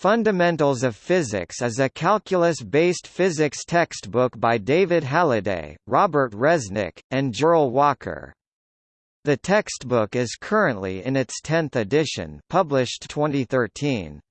Fundamentals of Physics is a calculus-based physics textbook by David Halliday, Robert Resnick, and Jearl Walker. The textbook is currently in its 10th edition published 2013.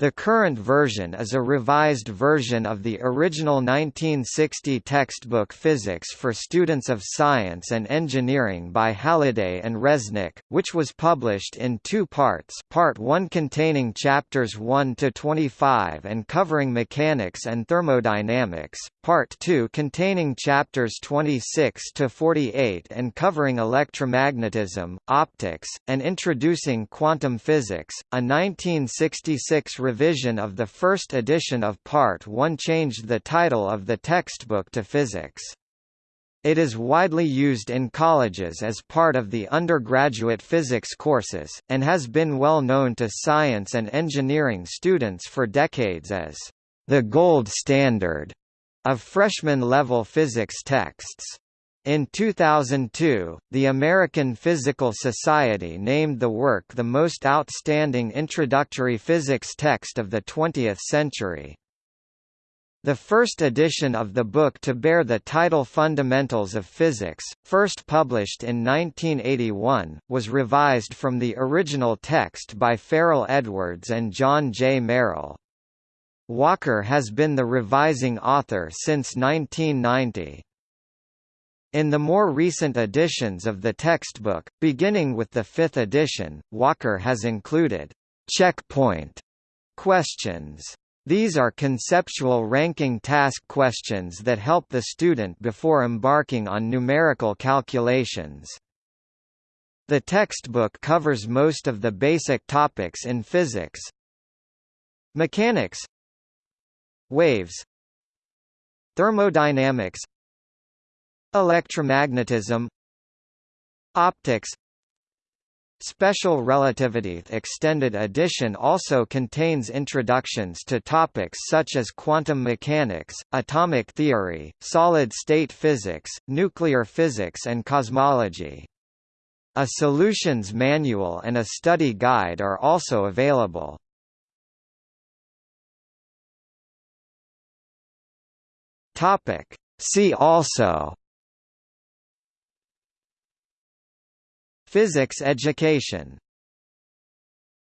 The current version is a revised version of the original 1960 textbook Physics for Students of Science and Engineering by Halliday and Resnick, which was published in two parts Part 1 containing chapters 1 to 25 and covering mechanics and thermodynamics, Part 2 containing chapters 26 to 48 and covering electromagnetism, optics, and introducing quantum physics. A 1966 revision of the first edition of Part 1 changed the title of the textbook to Physics. It is widely used in colleges as part of the undergraduate physics courses, and has been well known to science and engineering students for decades as the gold standard of freshman-level physics texts. In 2002, the American Physical Society named the work the most outstanding introductory physics text of the 20th century. The first edition of the book to bear the title Fundamentals of Physics, first published in 1981, was revised from the original text by Farrell Edwards and John J. Merrill. Walker has been the revising author since 1990. In the more recent editions of the textbook, beginning with the fifth edition, Walker has included checkpoint questions. These are conceptual ranking task questions that help the student before embarking on numerical calculations. The textbook covers most of the basic topics in physics. Mechanics Waves Thermodynamics Electromagnetism Optics Special Relativity Extended Edition also contains introductions to topics such as quantum mechanics, atomic theory, solid-state physics, nuclear physics and cosmology. A solutions manual and a study guide are also available. See also Physics education